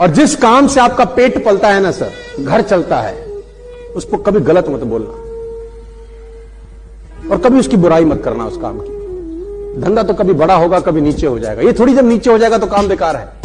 और जिस काम से आपका पेट पलता है ना, सर, घर चलता है, उसको कभी गलत मत बोलना। और कभी उसकी बुराई मत करना उस काम की। धंधा तो कभी बड़ा होगा, कभी नीचे हो जाएगा। ये थोड़ी जब नीचे हो जाएगा तो काम बेकार है।